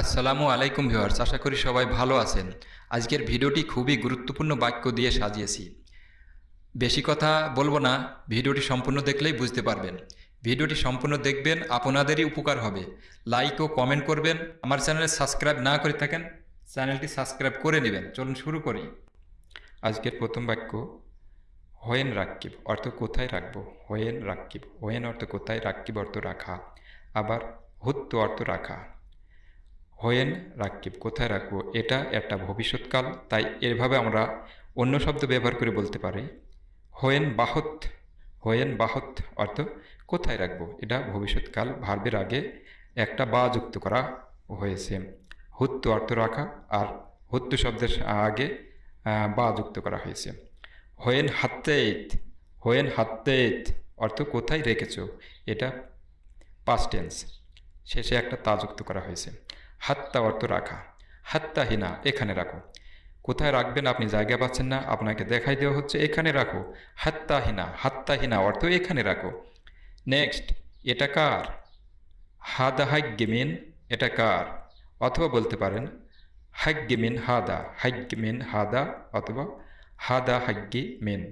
আসসালামু আলাইকুম ভিউয়ার্স, আশা করি সবাই ভালো আছেন। আজকের ভিডিওটি খুবই গুরুত্বপূর্ণ বাক্য দিয়ে সাজিয়েছি। বেশি কথা বলব না, ভিডিওটি সম্পূর্ণ দেখলেই বুঝতে পারবেন। ভিডিওটি সম্পূর্ণ দেখবেন, আপনাদেরই উপকার হবে। লাইক ও কমেন্ট করবেন, আমার চ্যানেলে সাবস্ক্রাইব না করে থাকেন, চ্যানেলটি সাবস্ক্রাইব করে নেবেন। চলুন শুরু করি। আজকের প্রথম বাক্য, হোয়েন রাক্কিব অর্থ কোথায় রাখব? হোয়েন রাক্কিব হোয়েন অর্থ কোথায়, রাক্কিব অর্থ রাখা। আবার, হুত্ত অর্থ রাখা। হোয়েন রাকিব, কোথায় রাখব? এটা একটা ভবিষ্যৎকাল, তাই এভাবে আমরা অন্য শব্দ ব্যবহার করে বলতে পারি। হোয়েন বাহত হোয়েন বাহত অর্থ কোথায় রাখব? এটা ভবিষ্যৎকাল, ভার্বের আগে একটা বা যুক্ত করা হয়েছে। হুত্তু অর্থ রাখা আর হুত্তু শব্দের আগে বা যুক্ত করা হয়েছে। হোয়েন হাত্তেত হোয়েন হাত্তেত অর্থ কোথায় রেখেছ? এটা পাস্ট টেন্স শেষে একটা তা যুক্ত করা হয়েছে। হাত্তা অর্থ রাখা। হাত্তাহীনা এখানে রাখো। কোথায় রাখবেন আপনি জায়গা পাচ্ছেন না, আপনাকে দেখাই দেওয়া হচ্ছে, এখানে রাখো। হাত্তাহীনা হাত্তাহীনা অর্থ এখানে রাখো। নেক্সট, এটা কার? হাদা হাগ্যমিন এটা কার? অথবা বলতে পারেন হাগ্যমিন হাদা হাগ্যমিন হাদা অথবা হাদা হাগ্যি মেন।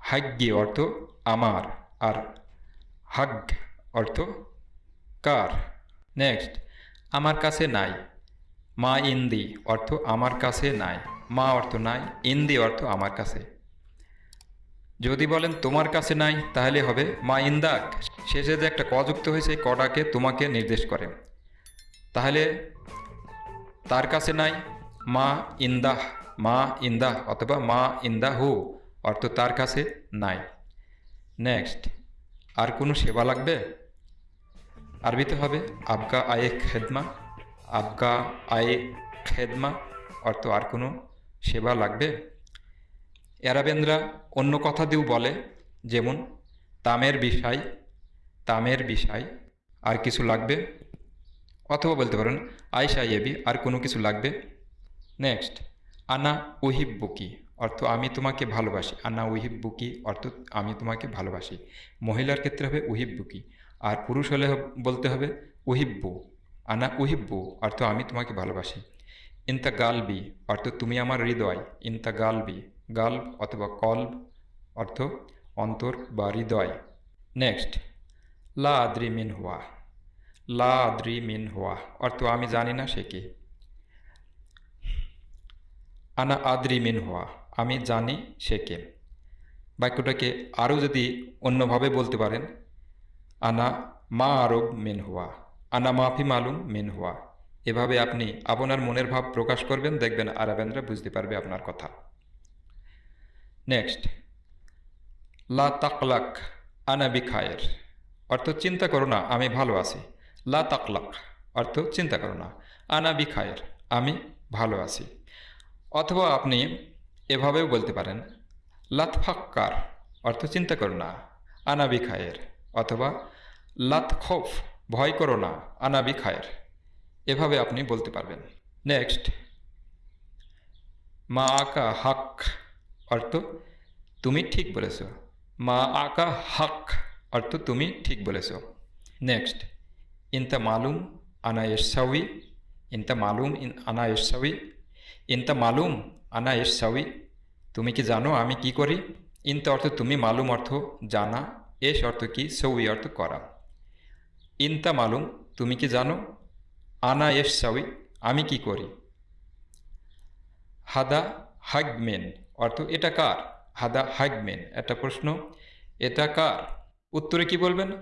হাগ্যি অর্থ আমার, আর হাগ অর্থ কার? নেক্সট আমার কাছে নাই। মা ইন্দি অর্থ আমার কাছে নাই। মা অর্থ নাই, ইন্দি অর্থ আমার কাছে। যদি বলেন তোমার কাছে নাই, তাহলে হবে মা ইন্দাক। শেষে যে একটা ক যুক্ত হয়েছে, কটাকে তোমাকে নির্দেশ করে। তাহলে তার কাছে নাই, মা ইন্দাহ মা ইন্দাহ অথবা মা ইন্দাহু অর্থ তার কাছে নাই। নেক্সট আর কোনো সেবা লাগবে? আরবিতে হবে আবগা আয়ে খেদমা, আবগা আয়ে খেদমা, অর্থ আর কোনো সেবা লাগবে? অ্যারাবেন্দ্রা অন্য কথা দিয়েও বলে, যেমন, তামের বিষয় তামের বিষয় আর কিছু লাগবে? অথবা বলতে পারেন আয়সা ইয়েবি আর কোনো কিছু লাগবে? নেক্সট, আনা উহিব বুকি অর্থ আমি তোমাকে ভালোবাসি। আনা উহিব্বুকি, অর্থ আমি তোমাকে ভালোবাসি। মহিলার ক্ষেত্রে হবে উহিব্বুকি। আর পুরুষ হলে বলতে হবে উহিব্বু। আনা উহিব্বু, অর্থ আমি তোমাকে ভালোবাসি। ইনতা গালবি, অর্থ তুমি আমার হৃদয়। ইনতা গালবি গাল্ব অথবা কল্ব, অর্থ অন্তর বা হৃদয়। নেক্সট লা আদ্রি মিন হুয়া। লা আদ্রি মিন হুয়া, অর্থ আমি জানি না সে কে। আনা আদ্রি মিন হুয়া, আমি জানি সে কে। বাক্যটাকে আরও যদি অন্যভাবে বলতে পারেন আনা মা আরব মেন হুয়া, আনা মাফি মালুম মেন হুয়া। এভাবে আপনি আপনার মনের ভাব প্রকাশ করবেন, দেখবেন আরবেন্দ্রা বুঝতে পারবে আপনার কথা। নেক্সট লা তাকলাক আনা বিখায়ের, অর্থ চিন্তা করো না, আমি ভালো আছি। লা তাকলাক, অর্থ চিন্তা করো না, আনা বিখায়ের, আমি ভালো আছি। অথবা আপনি এভাবেও বলতে পারেন, লাতফাক্কার, অর্থ চিন্তা করো না আনাবি খায়ের অথবা লাত খোফ, ভয় করো না, আনাবি খায়ের। এভাবে আপনি বলতে পারবেন। নেক্সট। মা আকা হাক, অর্থ তুমি ঠিক বলেছ। মা আকা হাক, অর্থ তুমি ঠিক বলেছ। নেক্সট। ইনতা মালুম আনা ইসাউই ইনতা মালুম ইন আনা ইসাউই ইনতা মালুম আনা ইসাউই তুমি কি জানো আমি কি করি? ইনতা অর্থ তুমি, মালুম অর্থ জানা এস অর্থ কি সউই অর্থ করা। ইনতা মালুম, তুমি কি জানো? আনা এস সাউই আমি কি করি? হাদা হাগমেন, অর্থ এটা কার? হাদা হাগমেন, একটা প্রশ্ন, এটা কার? উত্তরে কি বলবেন?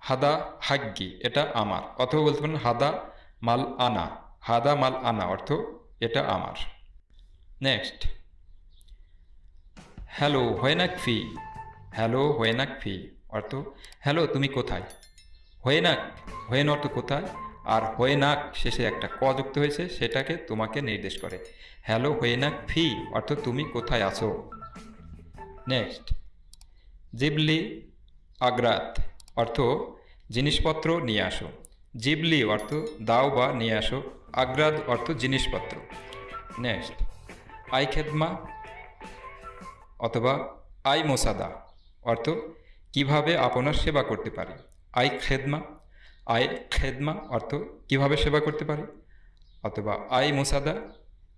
হাদা হাগ্গি, এটা আমার। অথবা বলতে পারেন, হাদা মাল আনা, হাদা মাল আনা, অর্থ এটা আমার। নেক্সট। হ্যালো হোয়েনাক ফি হ্যালো হোয়েনাক ফি অর্থ, হ্যালো, তুমি কোথায়? হোয়েনাক, হোয়েন অর্থ কোথায়? আর হোয়েনাক শেষে একটা ক যুক্ত হয়েছে, সেটাকে তোমাকে নির্দেশ করে। হ্যালো হোয়েনাক ফি, অর্থ তুমি কোথায় আছো? নেক্সট। জিবলি আগ্রাত, অর্থ জিনিসপত্র নিয়ে আসো। জিবলি অর্থ দাও বা নিয়ে আসো আগ্রাদ অর্থ জিনিসপত্র। নেক্সট। আই খেদমা অথবা আই মোসাদা অর্থ কীভাবে আপনার সেবা করতে পারি? আই খেদমা আয় খেদমা অর্থ কীভাবে সেবা করতে পারি? অথবা আই মুসাদা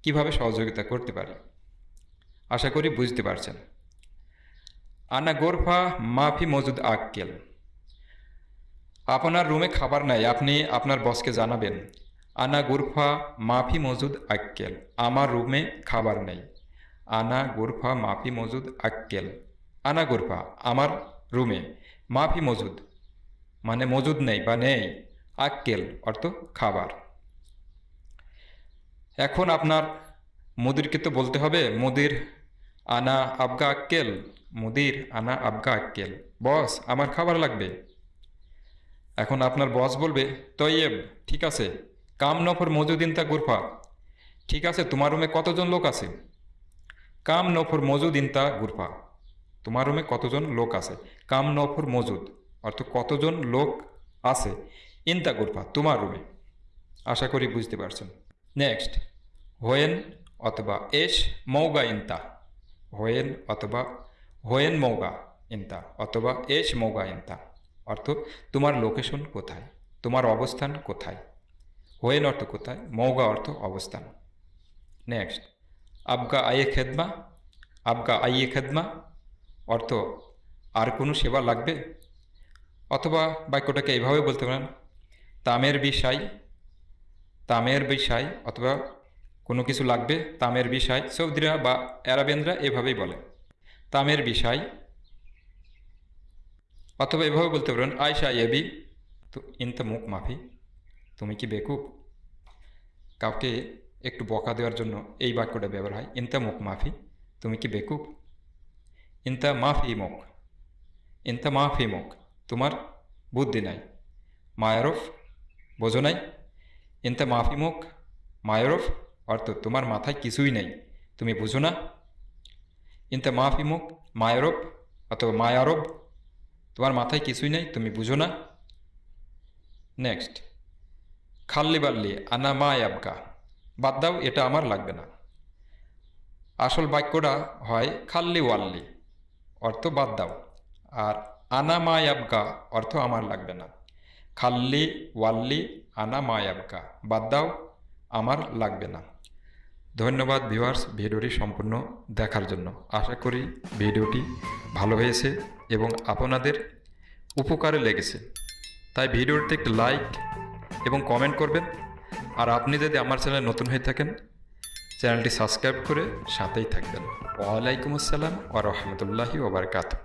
কীভাবে সহযোগিতা করতে পারি? আশা করি বুঝতে পারছেন। আনা গোরফা মাফি মজুদ আক্কেল। আপনার রুমে খাবার নাই, আপনি আপনার বসকে জানাবেন। আনা গুরফা মাফি মজুদ আক্কেল, আমার রুমে খাবার নেই। আনা গুরফা মাফি মজুদ আক্কেল। আনা গুরফা, আমার রুমে মাফি মজুদ মানে মজুদ নেই বা নেই, আক্কেল, অর্থ খাবার। এখন আপনার মুদিরকে তো বলতে হবে, মুদির আনা আবগা আক্কেল, মুদির আনা আবগা আক্কেল। বস, আমার খাবার লাগবে। এখন আপনার বস বলবে, তৈয়েব, ঠিক আছে, কাম নফর মজুদিন তা গুরফা। ঠিক আছে, তোমার রুমে কতজন লোক আছে? কাম নফর মজুদিন তা গুরফা। তোমার রুমে কতজন লোক আছে? কাম নফর মজুদ। অর্থ কতজন লোক আছে ইনতা গুরফা তোমার রুমে আশা করি বুঝতে পারছেন। নেক্সট হোয়েন অথবা এস মৌগা ইনতা হোয়েন অথবা হোয়েন মৌগা ইনতা অথবা এস মৌগা ইনতা অর্থ তোমার লোকেশন কোথায়? তোমার অবস্থান কোথায়? হোয়েন অর্থ কোথায়? মৌগা অর্থ অবস্থান। নেক্সট আবগা আইয়ে খেদমা। আবগা আইয়ে খেদমা অর্থ আর কোনো সেবা লাগবে? অথবা বাক্যটাকে এইভাবে বলতে পারেন, তামের বিষয় তামের বিষয় অথবা কোনো কিছু লাগবে, তামের বিষয় সৌদিরা বা অ্যারাবিয়ানরা এভাবেই বলে। তামের বিষয় অথবা এভাবে বলতে পারেন আয়সা এবি তো, ইনতা মুখ মাফি, তুমি কি বেকুব? কাউকে একটু বকা দেওয়ার জন্য এই বাক্যটা ব্যবহার হয়, ইনতা মুখ মাফি, তুমি কি বেকুব? ইনতা মাফি মুখ, ইনতা মাফি মুখ তোমার বুদ্ধি নাই। মায়ারফ বোঝো নাই। ইনতা মাফি মুখ। মায়ারফ অর্থ তোমার মাথায় কিছুই নেই। তুমি বুঝো না। ইনতা মাফি মুখ। মায়ারব অথবা মায়ারব তোমার মাথায় কিছুই নেই। তুমি বুঝো না। নেক্সট। খাল্লি বাল্লি আনা মা আবকা বাদ দাও, এটা আমার লাগবে না। আসল বাক্যটা হয় খাল্লি ওয়াল্লি। অর্থ বাদ দাও। আর আনা মা আবকা অর্থ আমার লাগবে না। খাল্লি, ওয়াল্লি আনা মা আবকা বাদ দাও, আমার লাগবে না। ধন্যবাদ ভিউয়ার্স ভিডিওটি সম্পূর্ণ দেখার জন্য। আশা করি ভিডিওটি ভালো হয়েছে এবং আপনাদের উপকারে লেগেছে। তাই ভিডিওটিতে একটি লাইক এবং কমেন্ট করবেন। আর আপনি যদি আমার চ্যানেলে নতুন হয়ে থাকেন, চ্যানেলটি সাবস্ক্রাইব করে সাথেই থাকবেন। ওয়ালাইকুম আসসালাম ও রহমতুল্লাহি ওবরকাতু